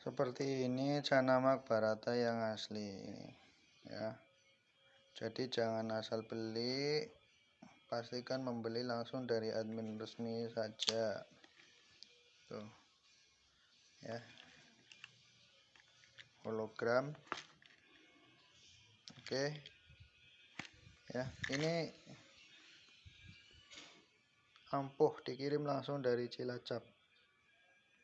seperti ini Canamak Barata yang asli ya. Jadi jangan asal beli pastikan membeli langsung dari admin resmi saja. Tuh ya. Hologram. Oke ya. Ini ampuh dikirim langsung dari Cilacap.